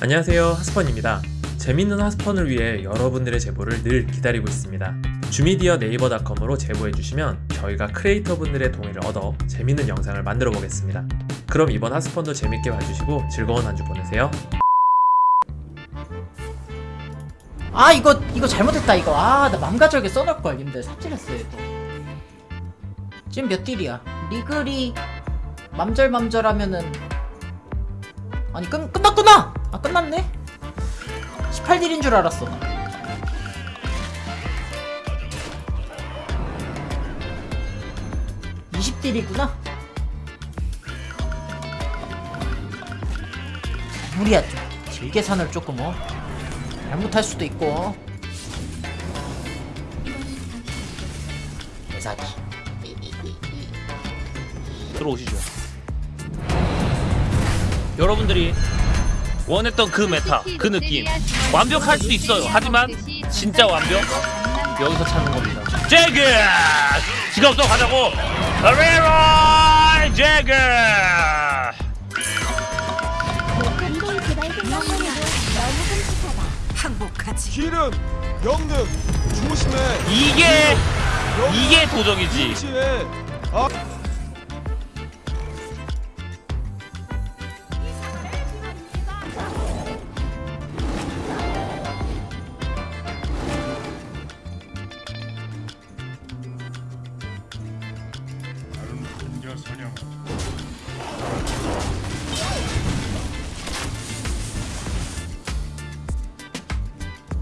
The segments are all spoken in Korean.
안녕하세요 하스펀입니다. 재밌는 하스펀을 위해 여러분들의 제보를 늘 기다리고 있습니다. 주미디어 네이버닷컴으로 제보해주시면 저희가 크리에이터 분들의 동의를 얻어 재밌는 영상을 만들어 보겠습니다. 그럼 이번 하스펀도 재밌게 봐주시고 즐거운 한 주 보내세요. 아 이거 이거 잘못했다 이거. 아나 맘가절게 써놓을걸 님들. 삽질했어요 또 지금 몇 딜이야? 리글이 맘절맘절 하면은 아니 끝, 끝났구나 아 끝났네? 18딜인 줄 알았어. (20) 딜이구나? 무리야 딜 계산을 조금 어? 잘못할 수도 있고 대사기. 들어오시죠. 여러분들이 원했던 그 메타, 그 느낌 완벽할 수 있어요. 하지만 진짜 완벽 여기서 찾는 겁니다. 제그 지가 없어 가자고. 레로이 제그. 항복하지. 길은 영능 조심해 이게 영능 이게 도적이지.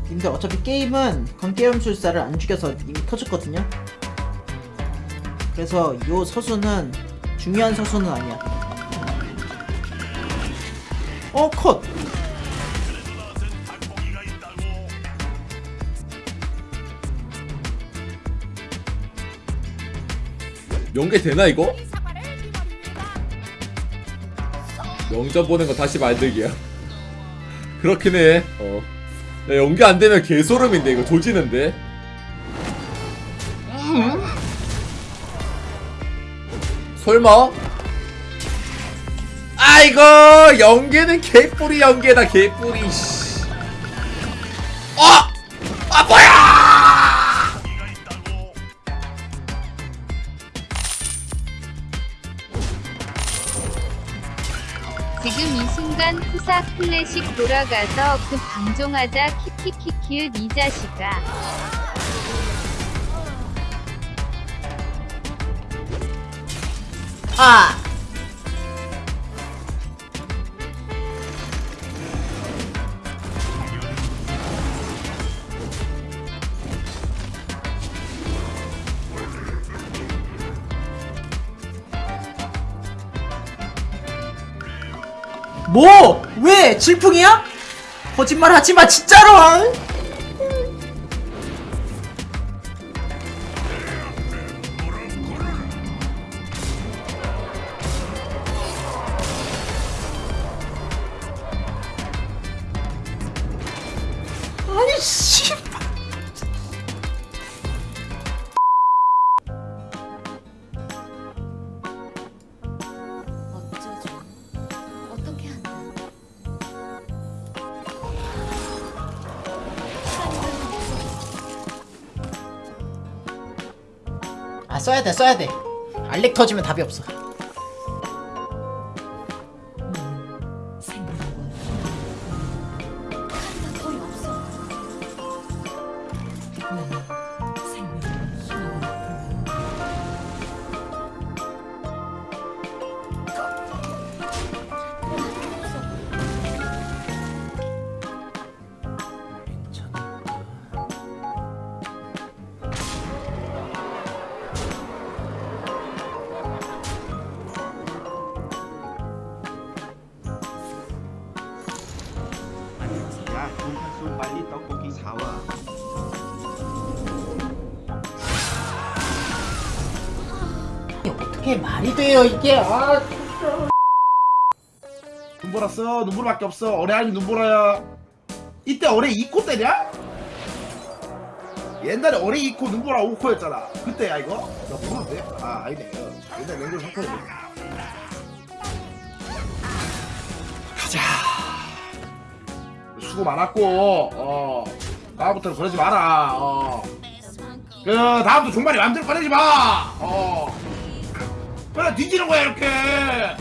근데 어차피 게임은 관계염술사를 안 죽여서 이미 터졌거든요 그래서 요 서수는 중요한 서수는 아니야 어 컷! 연계 되나 이거? 영점 보는 거 다시 만들기야. 그렇긴 해. 어. 야, 연계 안 되면 개소름인데 이거 조지는데. 설마? 아이고 연계는 개뿌리 연계다 개뿌리. 씨. 어! 아 뭐야! 지금 이 순간 푸사 클래식 돌아가서 그 방종하자 키키키키을 이 자식아 아! 뭐? 왜? 질풍이야? 거짓말 하지마 진짜로! 아. 아니 씨. 써야 돼 써야 돼. 알렉 터지면 답이 없어 이게 말이 돼요 이게? 아 눈보라 써 눈보라밖에 없어? 어레 아니 눈보라야 이때 어레 2코 때냐? 옛날에 어레 2코 눈보라 5코였잖아. 그때야 이거? 나 모르는데? 아 아니네. 어, 옛날 랭글 3코였네 가자. 수고 많았고 어 다음부터는 그러지 마라 어그 다음부터 종말이 맘대로 꺼내지 마 어 그래 뒤지는 거야 이렇게. 해요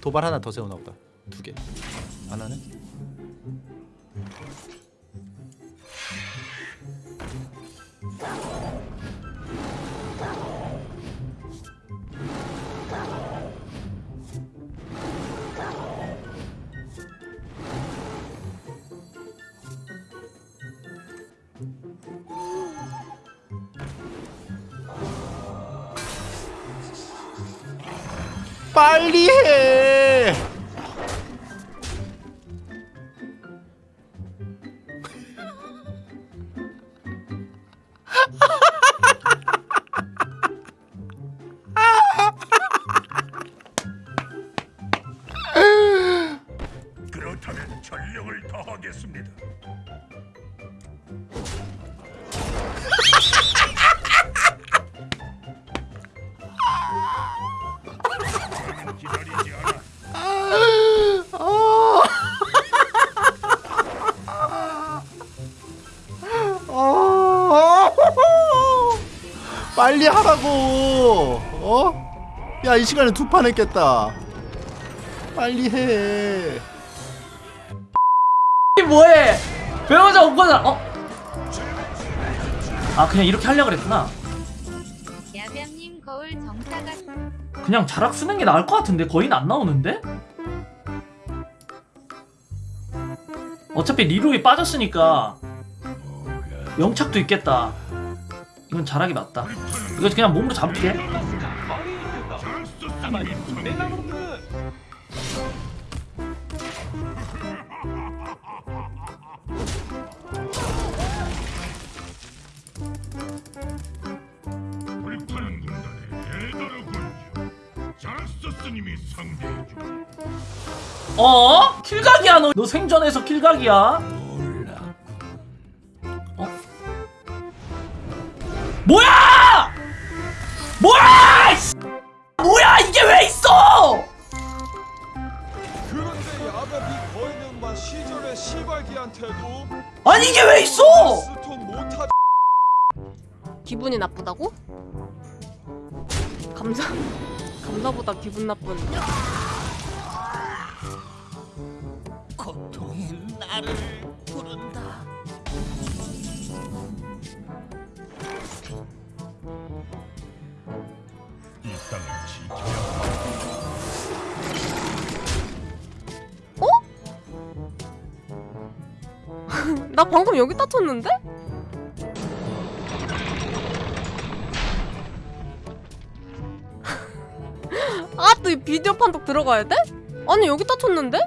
도발 하나 더 세우나 보다. 두개. 하나 빨리 해 그렇다면 전력을 더하겠습니다. 빨리 하라고. 어? 야 이 시간에 두 판 했겠다. 빨리 해. 이 뭐해? 배우자 오거자 어? 아 그냥 이렇게 하려고 그랬구나. 야병님 거울 정사가 그냥 자락 쓰는 게 나을 것 같은데? 거인 안 나오는데? 어차피 리로이 빠졌으니까 영착도 있겠다 이건 자락이 맞다 이거 그냥 몸으로 잡을게. 어? 킬각이야 너. 너 생전에서 킬각이야. 뭐야! 뭐야! 뭐야 이게 왜 있어? 그런데 야갑이 거인은 막 시절의 시발기한테도 아니 이게 왜 있어? 기분이 나쁘다고? 감사 감사보다 기분 나쁜 나 방금 여기 다쳤는데? 아 또 이 비디오 판독 들어가야 돼? 아니 여기 다쳤는데?